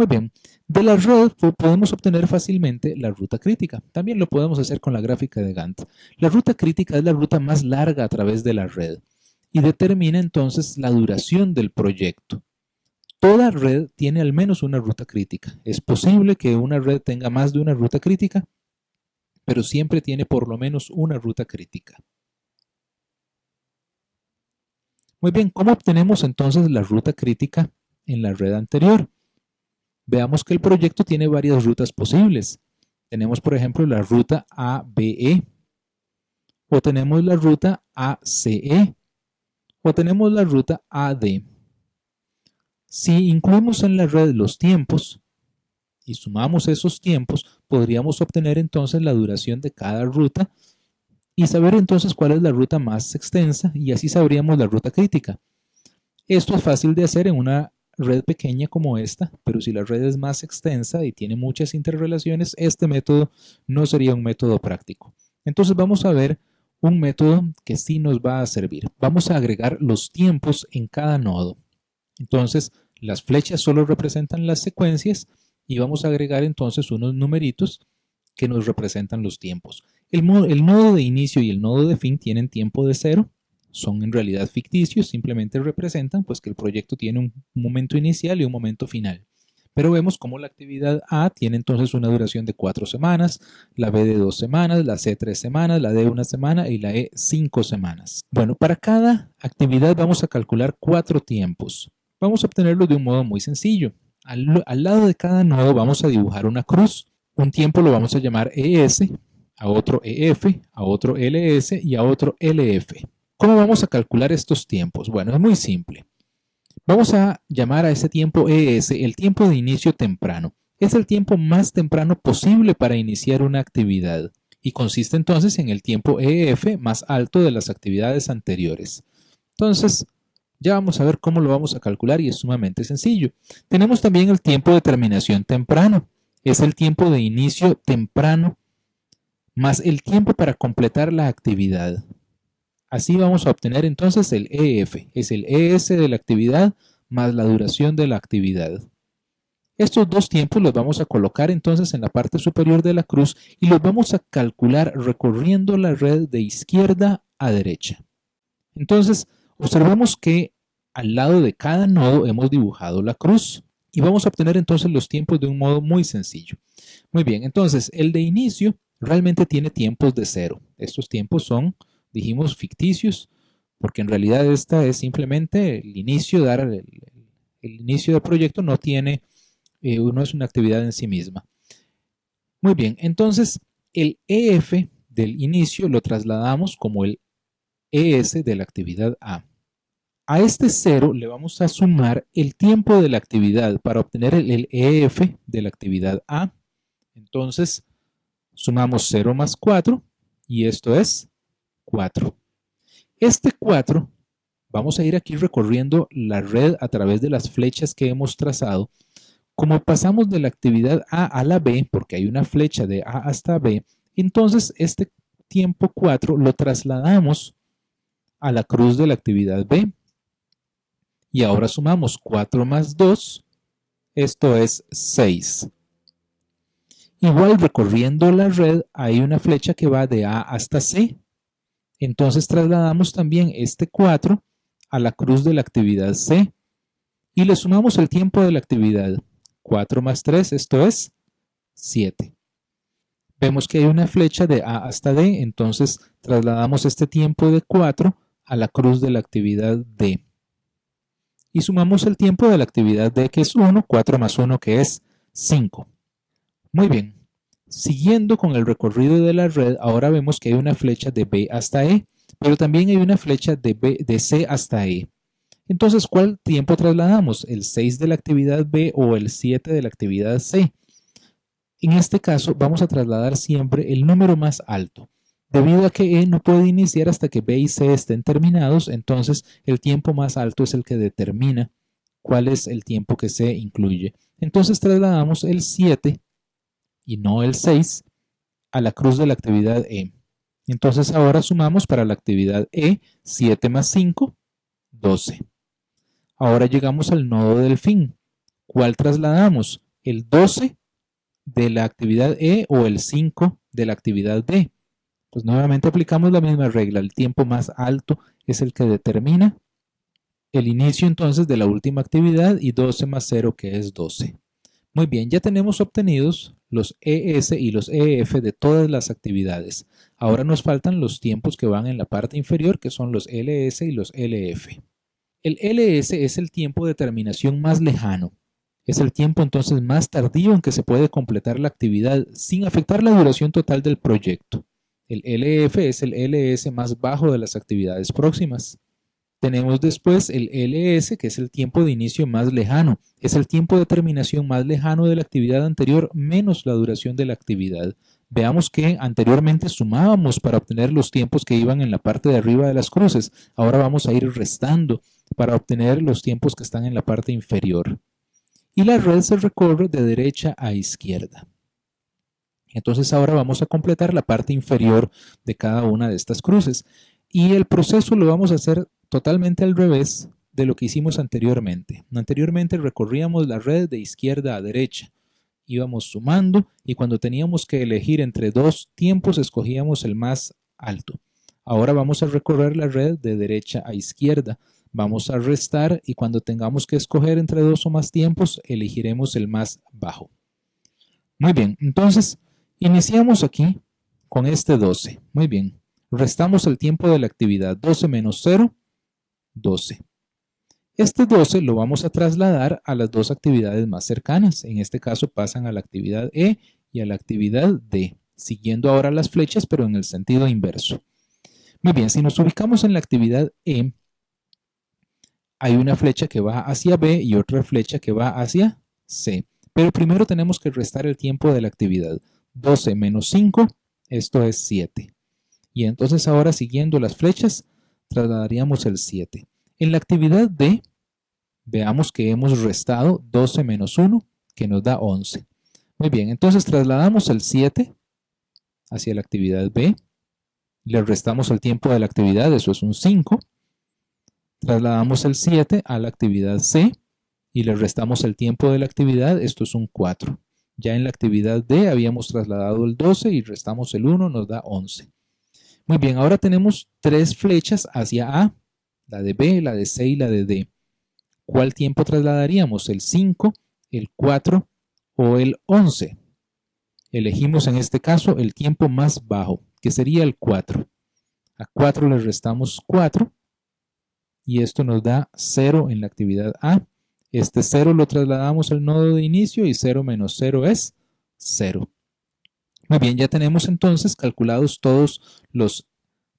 Muy bien, de la red podemos obtener fácilmente la ruta crítica. También lo podemos hacer con la gráfica de Gantt. La ruta crítica es la ruta más larga a través de la red y determina entonces la duración del proyecto. Toda red tiene al menos una ruta crítica. Es posible que una red tenga más de una ruta crítica, pero siempre tiene por lo menos una ruta crítica. Muy bien, ¿cómo obtenemos entonces la ruta crítica en la red anterior? Veamos que el proyecto tiene varias rutas posibles. Tenemos, por ejemplo, la ruta ABE, o tenemos la ruta ACE, o tenemos la ruta AD. Si incluimos en la red los tiempos y sumamos esos tiempos, podríamos obtener entonces la duración de cada ruta y saber entonces cuál es la ruta más extensa y así sabríamos la ruta crítica. Esto es fácil de hacer en una red pequeña como esta, pero si la red es más extensa y tiene muchas interrelaciones, este método no sería un método práctico. Entonces vamos a ver un método que sí nos va a servir. Vamos a agregar los tiempos en cada nodo. Entonces, las flechas solo representan las secuencias y vamos a agregar entonces unos numeritos que nos representan los tiempos. El, nodo de inicio y el nodo de fin tienen tiempo de cero son en realidad ficticios, simplemente representan pues que el proyecto tiene un momento inicial y un momento final. Pero vemos cómo la actividad A tiene entonces una duración de cuatro semanas, la B de dos semanas, la C tres semanas, la D una semana y la E cinco semanas. Bueno, para cada actividad vamos a calcular cuatro tiempos. Vamos a obtenerlo de un modo muy sencillo. Al, al lado de cada nodo vamos a dibujar una cruz. Un tiempo lo vamos a llamar ES, a otro EF, a otro LS y a otro LF. ¿Cómo vamos a calcular estos tiempos? Bueno, es muy simple. Vamos a llamar a ese tiempo ES el tiempo de inicio temprano. Es el tiempo más temprano posible para iniciar una actividad y consiste entonces en el tiempo EF más alto de las actividades anteriores. Entonces, ya vamos a ver cómo lo vamos a calcular y es sumamente sencillo. Tenemos también el tiempo de terminación temprano. Es el tiempo de inicio temprano más el tiempo para completar la actividad. Así vamos a obtener entonces el EF, es el ES de la actividad más la duración de la actividad. Estos dos tiempos los vamos a colocar entonces en la parte superior de la cruz y los vamos a calcular recorriendo la red de izquierda a derecha. Entonces, observamos que al lado de cada nodo hemos dibujado la cruz y vamos a obtener entonces los tiempos de un modo muy sencillo. Muy bien, entonces el de inicio realmente tiene tiempos de cero. Estos tiempos son dijimos ficticios, porque en realidad esta es simplemente el inicio, dar el, inicio del proyecto no tiene, eh, no es una actividad en sí misma. Muy bien, entonces el EF del inicio lo trasladamos como el ES de la actividad A. A este cero le vamos a sumar el tiempo de la actividad para obtener el, EF de la actividad A. Entonces, sumamos 0 más 4 y esto es 4. Este 4, vamos a ir aquí recorriendo la red a través de las flechas que hemos trazado. Como pasamos de la actividad A a la B, porque hay una flecha de A hasta B, entonces este tiempo 4 lo trasladamos a la cruz de la actividad B. Y ahora sumamos 4 más 2, esto es 6. Igual recorriendo la red hay una flecha que va de A hasta C. Entonces trasladamos también este 4 a la cruz de la actividad C y le sumamos el tiempo de la actividad. 4 más 3, esto es 7. Vemos que hay una flecha de A hasta D, entonces trasladamos este tiempo de 4 a la cruz de la actividad D. Y sumamos el tiempo de la actividad D que es 1, 4 más 1 que es 5. Muy bien, Siguiendo con el recorrido de la red, ahora vemos que hay una flecha de B hasta E, pero también hay una flecha de, B, de C hasta E. Entonces, ¿cuál tiempo trasladamos? ¿El 6 de la actividad B o el 7 de la actividad C? En este caso, vamos a trasladar siempre el número más alto. Debido a que E no puede iniciar hasta que B y C estén terminados, entonces el tiempo más alto es el que determina cuál es el tiempo que se incluye. Entonces trasladamos el 7 y no el 6 a la cruz de la actividad E. Entonces ahora sumamos para la actividad E 7 más 5, 12. Ahora llegamos al nodo del fin. ¿Cuál trasladamos? el 12 de la actividad E o el 5 de la actividad D. Pues nuevamente aplicamos la misma regla. El tiempo más alto es el que determina el inicio entonces de la última actividad y 12 más 0 que es 12. Muy bien, ya tenemos obtenidos los ES y los EF de todas las actividades. Ahora nos faltan los tiempos que van en la parte inferior que son los LS y los LF. El LS es el tiempo de terminación más lejano. Es el tiempo entonces más tardío en que se puede completar la actividad sin afectar la duración total del proyecto. El LF es el LS más bajo de las actividades próximas. Tenemos después el LS, que es el tiempo de inicio más lejano. Es el tiempo de terminación más lejano de la actividad anterior menos la duración de la actividad. Veamos que anteriormente sumábamos para obtener los tiempos que iban en la parte de arriba de las cruces. Ahora vamos a ir restando para obtener los tiempos que están en la parte inferior. Y la red se recorre de derecha a izquierda. Entonces ahora vamos a completar la parte inferior de cada una de estas cruces. Y el proceso lo vamos a hacer totalmente al revés de lo que hicimos anteriormente. Anteriormente recorríamos la red de izquierda a derecha. Íbamos sumando y cuando teníamos que elegir entre dos tiempos escogíamos el más alto. Ahora vamos a recorrer la red de derecha a izquierda. Vamos a restar y cuando tengamos que escoger entre dos o más tiempos elegiremos el más bajo. Muy bien, entonces Iniciamos aquí con este 12. Muy bien. Restamos el tiempo de la actividad. 12 menos 0, 12. Este 12 lo vamos a trasladar a las dos actividades más cercanas. En este caso pasan a la actividad E y a la actividad D, siguiendo ahora las flechas pero en el sentido inverso. Muy bien, si nos ubicamos en la actividad E, hay una flecha que va hacia B y otra flecha que va hacia C. Pero primero tenemos que restar el tiempo de la actividad. 12 menos 5, esto es 7. Y entonces ahora siguiendo las flechas, trasladaríamos el 7. En la actividad D, veamos que hemos restado 12 menos 1, que nos da 11. Muy bien, entonces trasladamos el 7 hacia la actividad B, le restamos el tiempo de la actividad, eso es un 5. Trasladamos el 7 a la actividad C y le restamos el tiempo de la actividad, esto es un 4. Ya en la actividad D habíamos trasladado el 12 y restamos el 1, nos da 11. Muy bien, ahora tenemos tres flechas hacia A, la de B, la de C y la de D. ¿Cuál tiempo trasladaríamos? ¿El 5, el 4 o el 11? Elegimos en este caso el tiempo más bajo, que sería el 4. A 4 le restamos 4 y esto nos da 0 en la actividad A. Este 0 lo trasladamos al nodo de inicio y 0 menos 0 es 0. Muy bien, ya tenemos entonces calculados todos los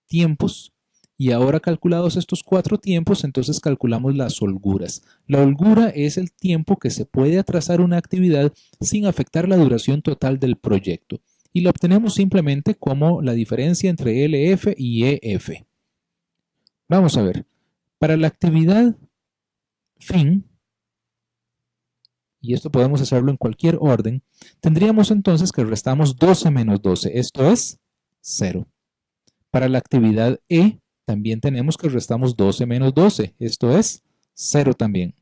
tiempos y ahora calculados estos cuatro tiempos, entonces calculamos las holguras. La holgura es el tiempo que se puede atrasar una actividad sin afectar la duración total del proyecto. Y la obtenemos simplemente como la diferencia entre LF y EF. Vamos a ver. Para la actividad fin, y esto podemos hacerlo en cualquier orden, tendríamos entonces que restamos 12 menos 12, esto es 0. Para la actividad E, también tenemos que restamos 12 menos 12, esto es 0 también.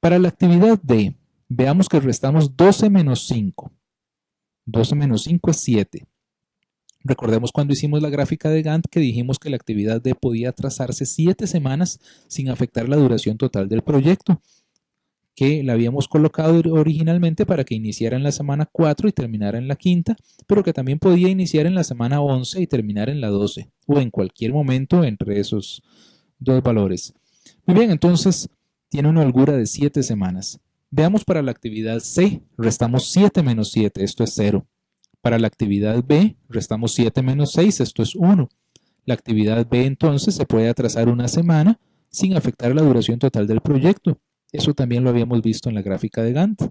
Para la actividad D, veamos que restamos 12 menos 5. 12 menos 5 es 7. Recordemos cuando hicimos la gráfica de Gantt que dijimos que la actividad D podía trazarse 7 semanas sin afectar la duración total del proyecto que la habíamos colocado originalmente para que iniciara en la semana 4 y terminara en la quinta, pero que también podía iniciar en la semana 11 y terminar en la 12, o en cualquier momento entre esos dos valores. Muy bien, entonces tiene una holgura de 7 semanas. Veamos para la actividad C, restamos 7 menos 7, esto es 0. Para la actividad B, restamos 7 menos 6, esto es 1. La actividad B entonces se puede atrasar una semana sin afectar la duración total del proyecto. Eso también lo habíamos visto en la gráfica de Gantt.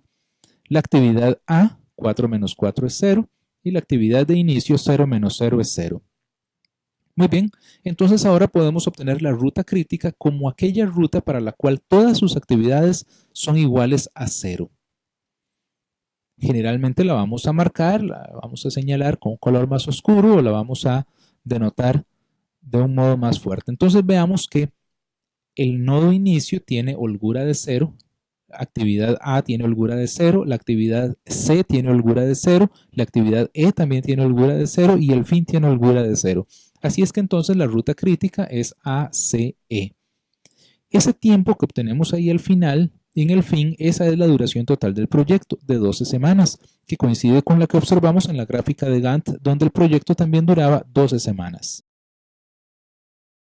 La actividad A, 4 menos 4 es 0, y la actividad de inicio 0 menos 0 es 0. Muy bien, entonces ahora podemos obtener la ruta crítica como aquella ruta para la cual todas sus actividades son iguales a 0. Generalmente la vamos a marcar, la vamos a señalar con un color más oscuro o la vamos a denotar de un modo más fuerte. Entonces veamos que el nodo inicio tiene holgura de 0 actividad A tiene holgura de 0, la actividad C tiene holgura de 0, la actividad E también tiene holgura de 0 y el fin tiene holgura de 0. Así es que entonces la ruta crítica es ACE. Ese tiempo que obtenemos ahí al final, en el fin, esa es la duración total del proyecto, de 12 semanas, que coincide con la que observamos en la gráfica de Gantt, donde el proyecto también duraba 12 semanas.